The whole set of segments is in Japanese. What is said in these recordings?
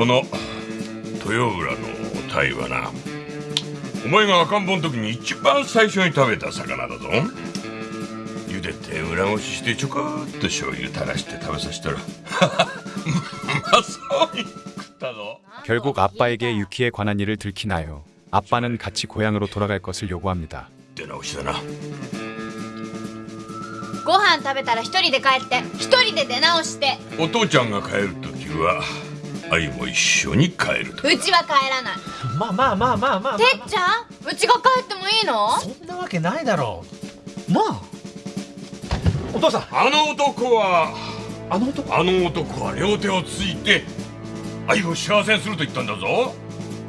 この豊浦の鯛はなお前が赤ん坊の時に一番最初に食べた魚だぞ茹でて裏ごししてちょこっと醤油垂らして食べさせたらうまそうに食ったぞ 결국 아빠에게 유키에 관한 일을 들키나요. 아빠는 같이 고향으로 돌아갈 것을 요구합니다. 出直しだなご飯食べたら一人で帰って一人で出直してお父ちゃんが帰る時は 愛も一緒に帰ると。うちは帰らない。まあまあまあまあまあ。てっちゃんうちが帰ってもいいの？そんなわけないだろう。なあ。お父さん。あの男はあの男あの男は両手をついて愛を幸せにすると言ったんだぞ。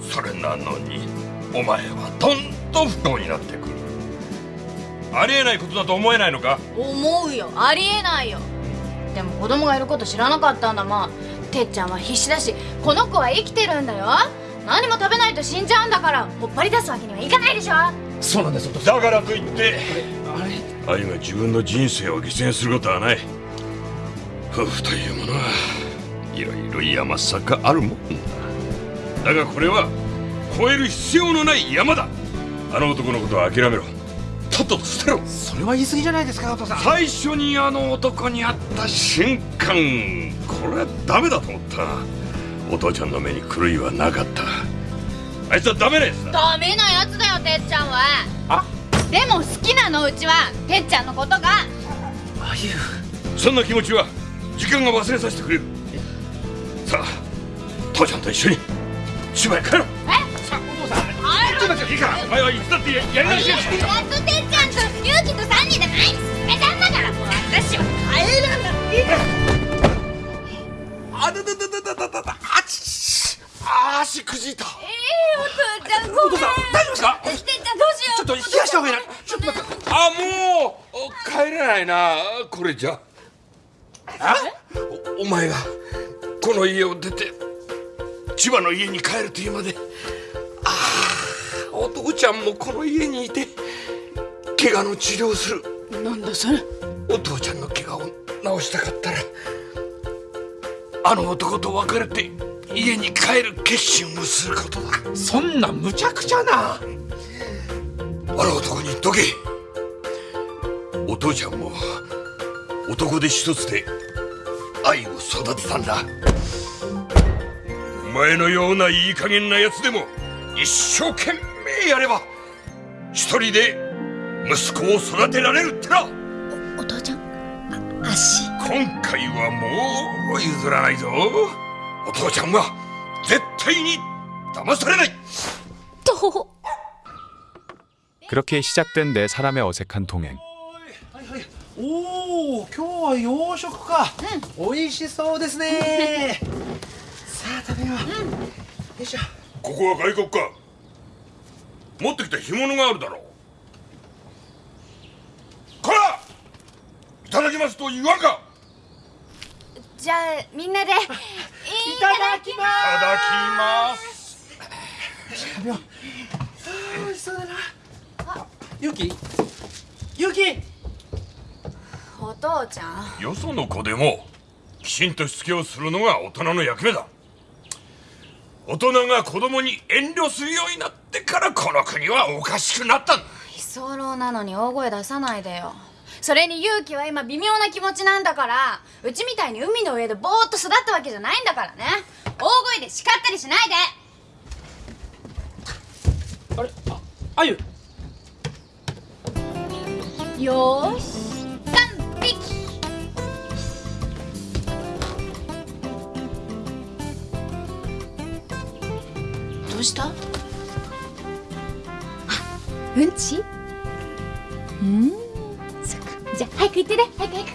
それなのにお前はどんどん不幸になってくる。ありえないことだと思えないのか？思うよ。ありえないよ。でも子供がいること知らなかったんだ。もんてっちゃんは必死だしこの子は生きてるんだよ。何も食べないと死んじゃうんだから。ほっぱり出すわけにはいかないでしょ。そうなんですだからといってあれ？愛が自分の人生を犠牲にすることはない夫婦というものはいろいろ山坂あるもんだだがこれ？は越える必要のない山だあの男のことは諦めろとっとと捨てろ。それは言い過ぎじゃないですかお父さん。最初にあの男に会った瞬間これはダメだと思ったお父ちゃんの目に狂いはなかった。あいつはダメなやつだダメなやつだよてっちゃんは。あ？でも好きなのうちはてっちゃんのことが。あゆそんな気持ちは時間が忘れさせてくれる。さあ父ちゃんと一緒に芝居帰ろう。さお父さんあちょっと待っていいからお前はいつだってやり直しやしやっとてっちゃんとゆうきと3人で前に進めたんだからもう私は帰らないあだだだだだだだあちあ足くじいたええーお父ちゃんごめんお父さん大丈夫ですかてっちゃんどうしようちょっと冷やした方がいいなちょっと待ってあもう帰れないなこれじゃあおお前がこの家を出て千葉の家に帰るというまで父ちゃんもこの家にいて怪我の治療をする。なんだそれ。お父ちゃんの怪我を治したかったらあの男と別れて家に帰る決心をすることだ。そんな無茶苦茶な。あの男に言っとけ。お父ちゃんも男で一つで愛を育てたんだ。お前のようないい加減な奴でも一生懸命やれば一人で息子を育てられるってなお父ちゃんあ足今回はもう譲らないぞお父ちゃんは絶対に騙されないと 그렇게 시작된 네 사람의 어색한 동행. おお今日は洋食か、美味しそうですねさあ食べよう、よいしょここは外国か 持ってきた干物があるだろう。こらいただきますと言わんか。じゃあみんなで。いいただきまいただきます。美味しそうだなあ。ゆきゆきお父ちゃん。よその子でもきちんとしつけをするのが大人の役目だ大人が子供に遠慮するようになってからこの国はおかしくなった。んだ居候なのに大声出さないでよ。それに勇気は今微妙な気持ちなんだから。うちみたいに海の上でぼーっと育ったわけじゃないんだからね。大声で叱ったりしないあれ？ああゆ。でよーしどうした？あうんち？うん？そっか。じゃあ早く行ってね。早く早く。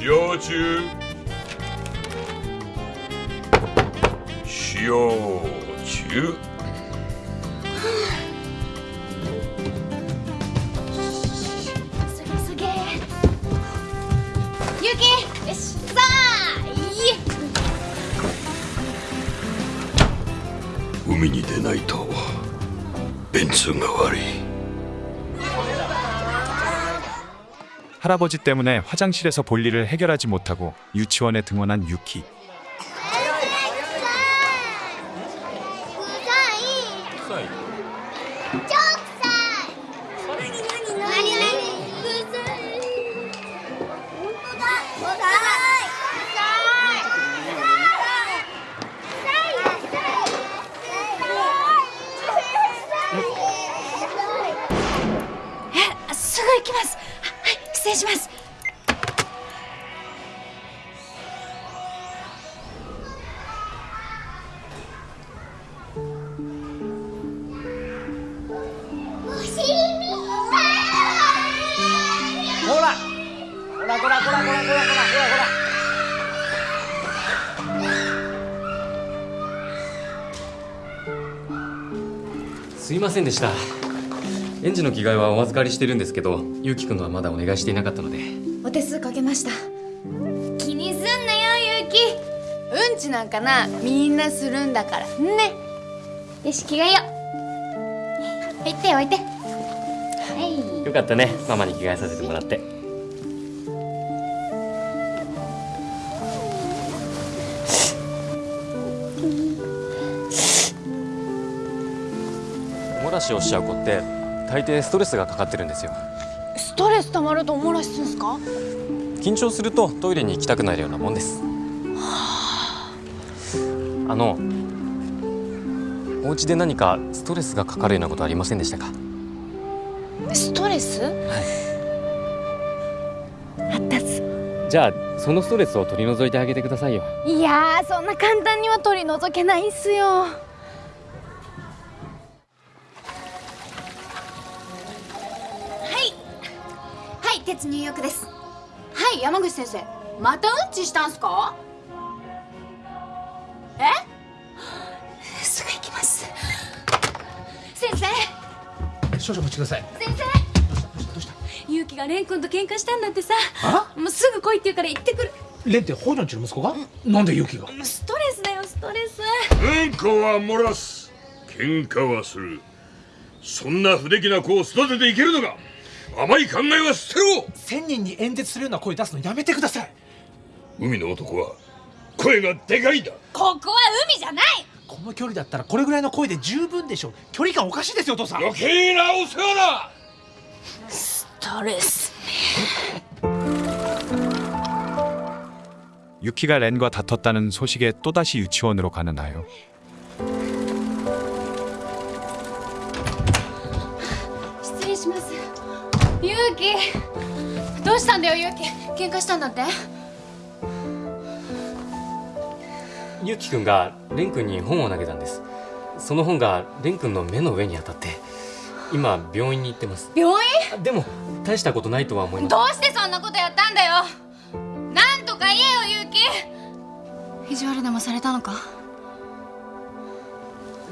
塩中海に出ないと 便通が悪い 할아버지 때문에 화장실에서 볼일을 해결하지 못하고 유치원에 등원한 유키. ませんでした。園児の着替えはお預かりしてるんですけどゆうきくんのはまだお願いしていなかったので。お手数かけました。気にすんなよゆうきうんちなんかなみんなするんだからね。よし着替えよう。置いて置いて。はい。よかったね。ママに着替えさせてもらっておもらしをしちゃう子って大抵ストレスがかかってるんですよ。ストレス溜まるとおもらしすんすか？緊張するとトイレに行きたくなるようなもんです。あのお家で何かストレスがかかるようなことありませんでしたか？ストレス？あったっす。じゃあそのストレスを取り除いてあげてくださいよ。いやーそんな簡単には取り除けないっすよ先生またうんちしたんすか？え？すぐ行きます。先生！少々お待ちください。先生！どうした？ゆうきが蓮くんと喧嘩したんだってさ。あ？もうすぐ来いって言うから行ってくる。レンって北条んちの息子が？なんでユキが？ストレスだよストレス。うんこは漏らす。喧嘩はする。そんな不出来な子を育てていけるのか？甘い考えは捨てろ千人に演説するような声出すのやめてください海の男は声がでかいんだここは海じゃないこの距離だったらこれぐらいの声で十分でしょう距離感おかしいですよお父さん余計なお世話だストレス 유키가 렌과 다퉜다는 소식에 또다시 유치원으로 가는 아요. たんだよゆうき喧嘩したんだって？ゆうきくんがれんくんに本を投げたんです。その本がれんくんの目の上に当たって今病院に行ってます。病でも大したことないとは思い院ますどうしてそんなことやったんだよ？なんとか言えよゆうき意地悪でもされたのか？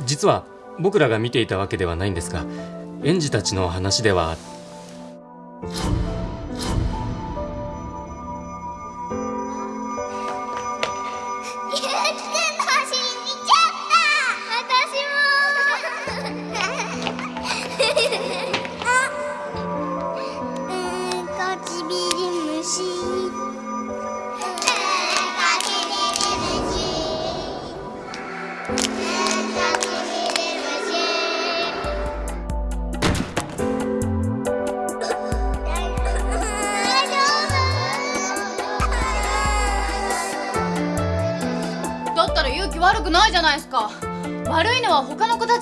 実は僕らが見ていたわけではないんですが園児たちの話では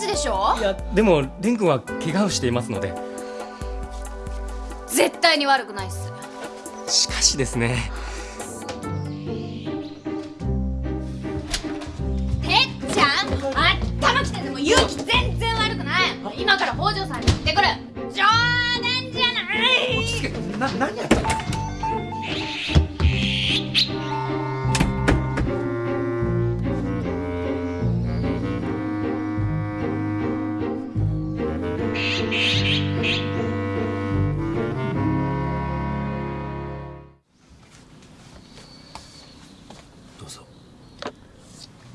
でしょ？いやでもれんくんは怪我をしていますので。絶対に悪くないっす。しかしですね。てっちゃんあったまきてでもゆうき全然悪くない。今から北条さんに行ってくる。冗談じゃない。な何やったの？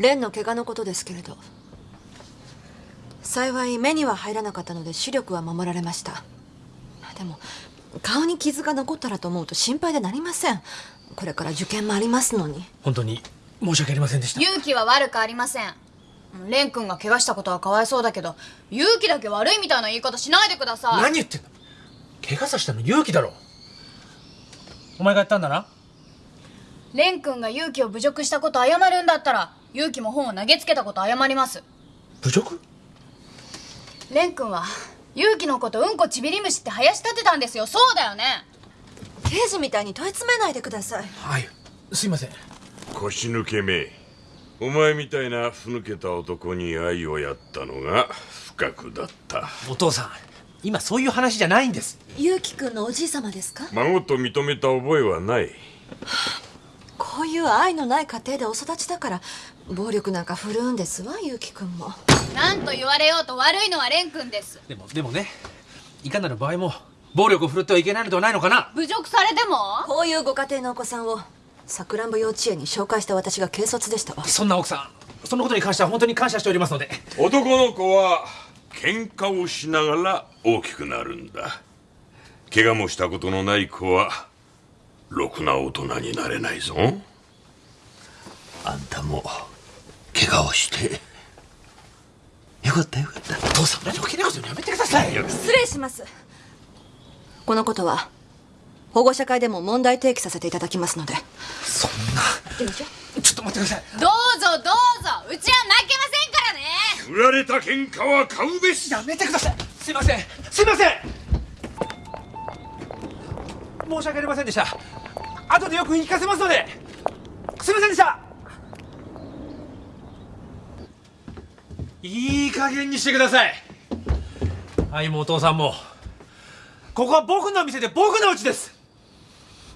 蓮の怪我のことですけれど幸い目には入らなかったので視力は守られました。でも顔に傷が残ったらと思うと心配でなりません。これから受験もありますのに。本当に申し訳ありませんでした。勇気は悪くありません。蓮くんが怪我したことはかわいそうだけど勇気だけ悪いみたいな言い方しないでください。何言ってんだ怪我させたの勇気だろ。お前がやったんだな？蓮くんが勇気を侮辱したこと謝るんだったら勇気も本を投げつけたこと謝ります。侮辱？蓮くんは勇気のことうんこちびり虫って林立てたんですよ。そうだよね。刑事みたいに問い詰めないでください。はい。すいません。腰抜けめ。お前みたいなふぬけた男に愛をやったのが不覚だった。お父さん今そういう話じゃないんです。ゆうきくんのおじい様ですか？孫と認めた覚えはない。こういう愛のない家庭でお育ちだから暴力なんか振るうんですわゆうきくんも何と言われようと悪いのは蓮くんです。でもでもねいかなる場合も暴力を振るってはいけないのではないのかな。侮辱されても？こういうご家庭のお子さんをさくらんぼ幼稚園に紹介した私が軽率でしたわ。そんな奥さんそのことに関しては本当に感謝しておりますので。男の子は喧嘩をしながら大きくなるんだ。怪我もしたことのない子はろくな大人になれないぞ。あんたも怪我をして。よかったよかった。お父さん余計なことやめてください。よ失礼します。このことは保護者会でも問題提起させていただきますので。そんな。ちょっと待ってください。どうぞどうぞ。うちは負けませんからね。売られた喧嘩は買うべし。やめてください。すいません。すいません。申し訳ありませんでした。後でよく言い聞かせますので。すいませんでしたいい加減にしてください。愛もお父さんも。ここは僕の店で僕の家です。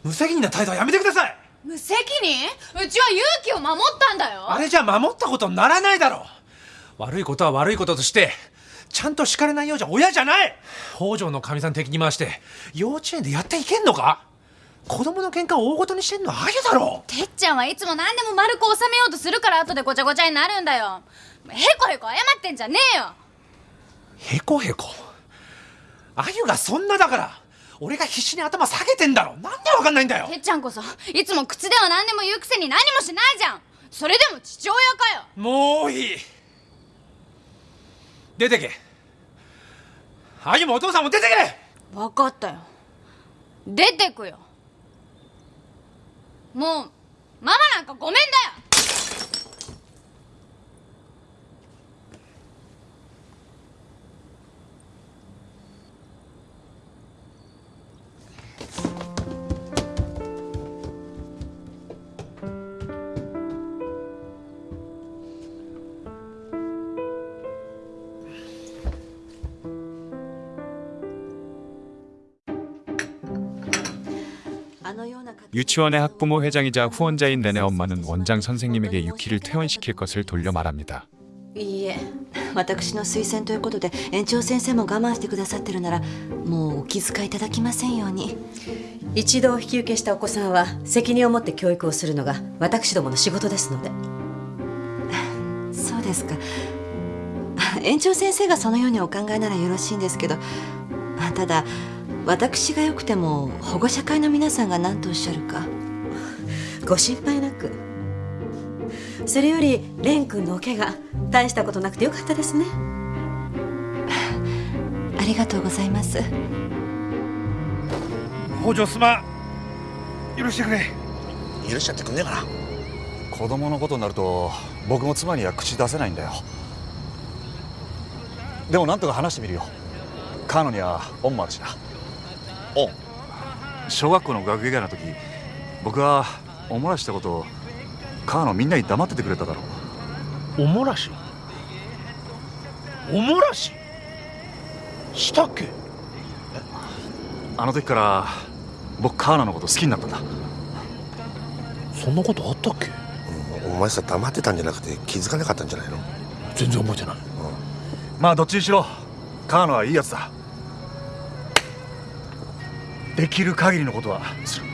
無責任な態度はやめてください。無責任？うちは勇気を守ったんだよ。あれじゃ守ったことにならないだろう。悪いことは悪いこととしてちゃんと叱れないようじゃ親じゃない。北条のかみさん敵に回して幼稚園でやっていけんのか？子供の喧嘩を大ごとにしてんのはあゆだろてっちゃんはいつも何でも丸く収めようとするから後でごちゃごちゃになるんだよへこへこ謝ってんじゃねえよ。へこへこあゆがそんなだから俺が必死に頭下げてんだろ。なんでわかんないんだよ。てっちゃんこそいつも口では何でも言うくせに何もしないじゃん。それでも父親かよ。もういい。出てけ。あゆもお父さんも出てけ。分かったよ。出てくよ。もうママなんかごめんだよ 유치원의 학부모 회장이자 후원자인 내내 엄마는 원장 선생님에게 유키를 퇴원시킬 것을 돌려 말합니다. いいえ私の推薦ということで園長先生も我慢してくださってるならもうお気遣いいただきませんように一度引き受けしたお子さんは責任を持って教育をするのが私どもの仕事ですのでそうですか園長先生がそのようにお考えならよろしいんですけどただ 私がよくても保護者会の皆さんが何とおっしゃるか。ご心配なく。それより蓮くんのお怪我大したことなくてよかったですね。ありがとうございます。北条すまん許してくれ。許しちゃってくんねえかな。子供のことになると僕も妻には口出せないんだよ。でもなんとか話してみるよ。カーノには恩もあるしな恩小学校の学芸会の時僕はおもらししたことをカーノみんなに黙っててくれただろう。おもらし？おもらし？したっけ？あの時から僕カーノのこと好きになったんだ。そんなことあったっけ？お前さ黙ってたんじゃなくて気づかなかったんじゃないの？全然覚えてない。まあどっちにしろカーノはいいやつだできる限りのことは。する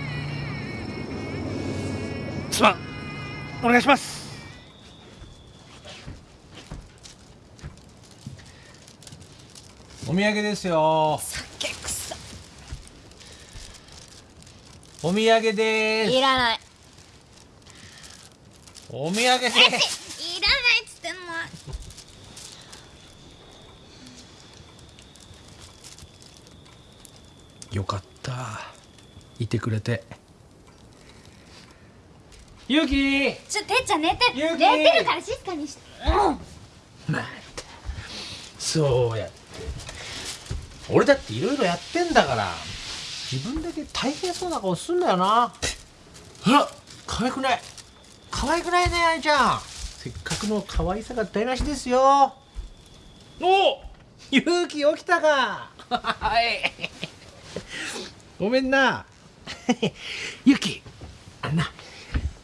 すまん。お願いします。お土産ですよ。酒臭。お土産です。いらない。お土産ですいらないっつってんのよかったいてくれて。ゆきちょてっちゃん寝て。ゆき寝てるから静かにして。そうや俺だっていろいろやってんだから。自分だけ大変そうな顔すんだよな。ほら可愛くない。可愛くないね愛ちゃん。せっかくの可愛さが台無しですよ。お！ゆうき起きたか。はい。ごめんなゆうきあんな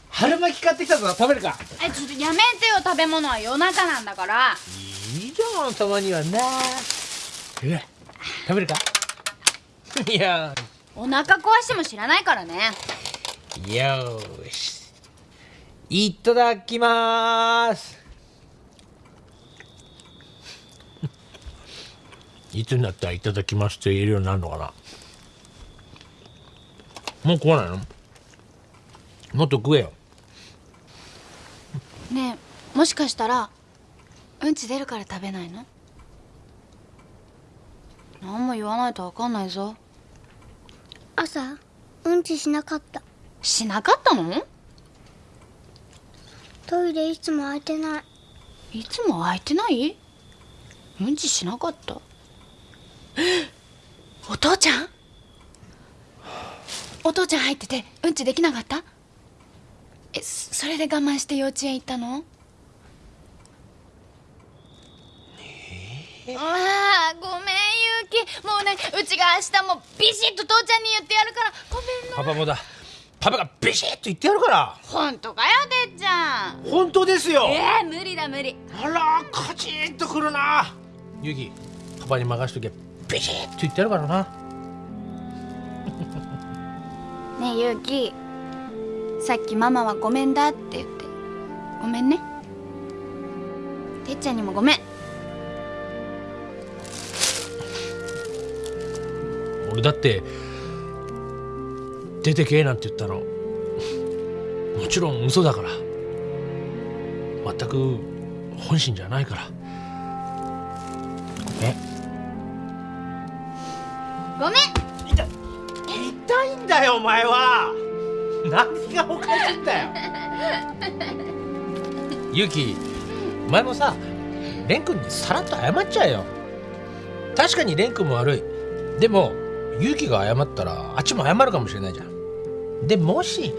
春巻き買ってきたぞ食べるか。えちょっとやめてよ食べ物は夜中なんだから。いいじゃんたまにはな。え食べるか？いや。お腹壊しても知らないからね。よーし。いただきます。いつになったらいただきますって言えるようになるのかな？もう食わないの？もっと食えよ。ねえもしかしたらうんち出るから食べないの？何も言わないと分かんないぞ。朝うんちしなかった。しなかったの？トイレいつも空いてない。いつも空いてない？うんちしなかった。お父ちゃん？お父ちゃん入っててうんちできなかった？えそそれで我慢して幼稚園行ったの？ああごめんゆうき。もうねうちが明日もビシッと父ちゃんに言ってやるから。ごめんな。パパもだ。パパがビシッと言ってやるから。本当かよてっちゃん。本当ですよ。えー、無理だ無理。あらカチンとくるな。ゆきパパに任しとけ。ビシッと言ってやるからなねえゆうきさっきママはごめんだって言って。ごめんね。てっちゃんにもごめん。俺だって出てけえなんて言ったの。もちろん嘘だから。全く本心じゃないから。前は。何がおかしいんだよ。ゆきお前もさ蓮くんにさらっと謝っちゃえよ。確かに蓮くんも悪い。でもゆきが謝ったらあっちも謝るかもしれないじゃん。でもし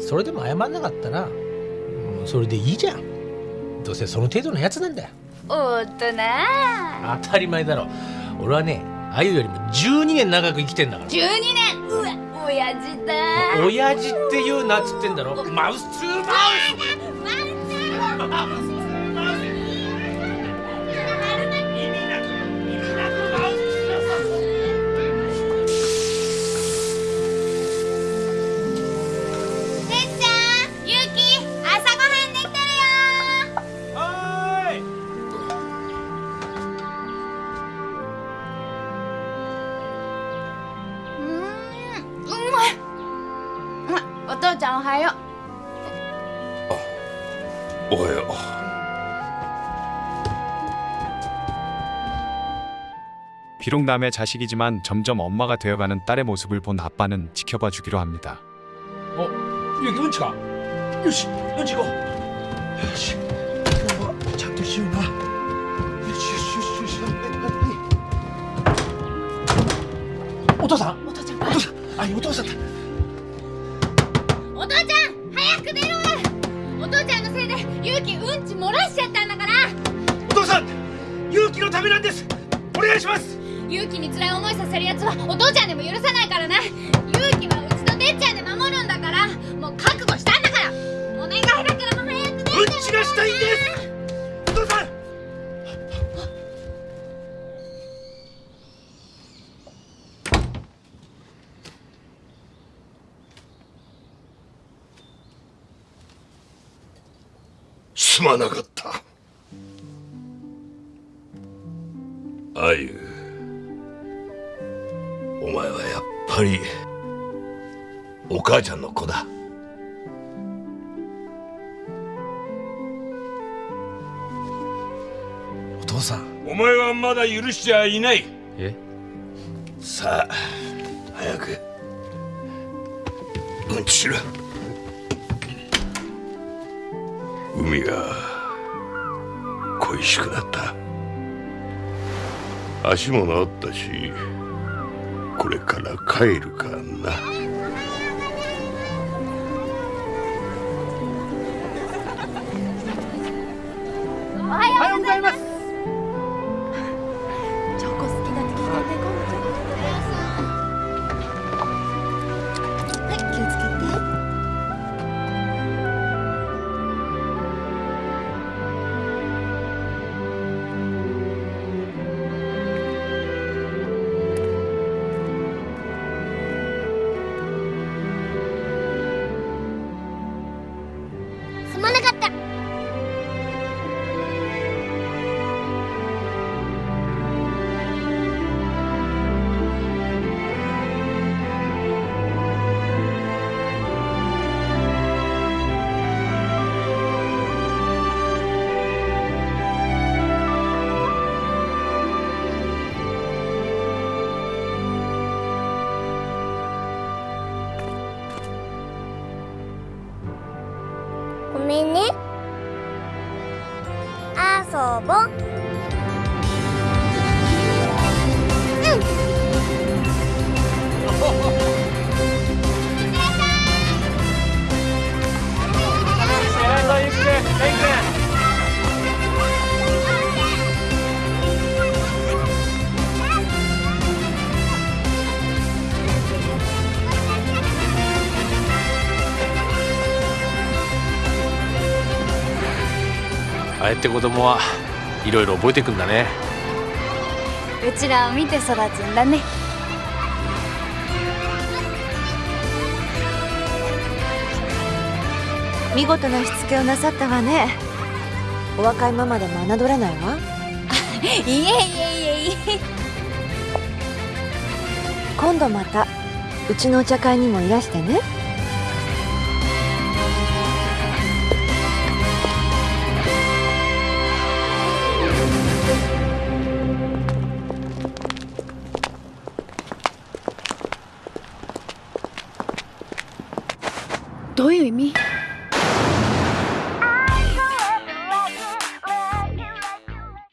それでも謝んなかったらうんそれでいいじゃん。どうせその程度のやつなんだよ。大人当たり前だろ。俺はねあゆよりも12年長く生きてんだから。12年！うわ親父だ親父って言うなっつってんだろマウスツーマウス。 하여 어, 오하여 어. 비록 남의 자식이지만 점점 엄마가 되어가는 딸의 모습을 본 아빠는 지켜봐 주기로 합니다. 어? 여기 은치가? 유씨, 은치가! 야씨, 오토상! 오토상! 오토상! 아니, 오토상! せいでゆうんち漏らしちゃったんだから。お父さん勇気のためなんです。お願いします。ゆうきに辛い思いさせるやつはお父ちゃんでも許さないからねゆうきはうちとてっちゃんで守るんだから。もう覚悟したんだから。お願いだからもう早く出てうんちがしたいんですすまなかった。あゆお前はやっぱりお母ちゃんの子だ。お父さん。お前はまだ許しちゃいない。え？さあ早くうんちしろ海が恋しくなった。足も治ったしこれから帰るかな。ごめんね。遊ぼ。って子供はいろいろ覚えてくんだね。うちらを見て育つんだね。見事なしつけをなさったわね。お若いままでも侮れないわ。いえいえいえいえ。今度またうちのお茶会にもいらしてね me.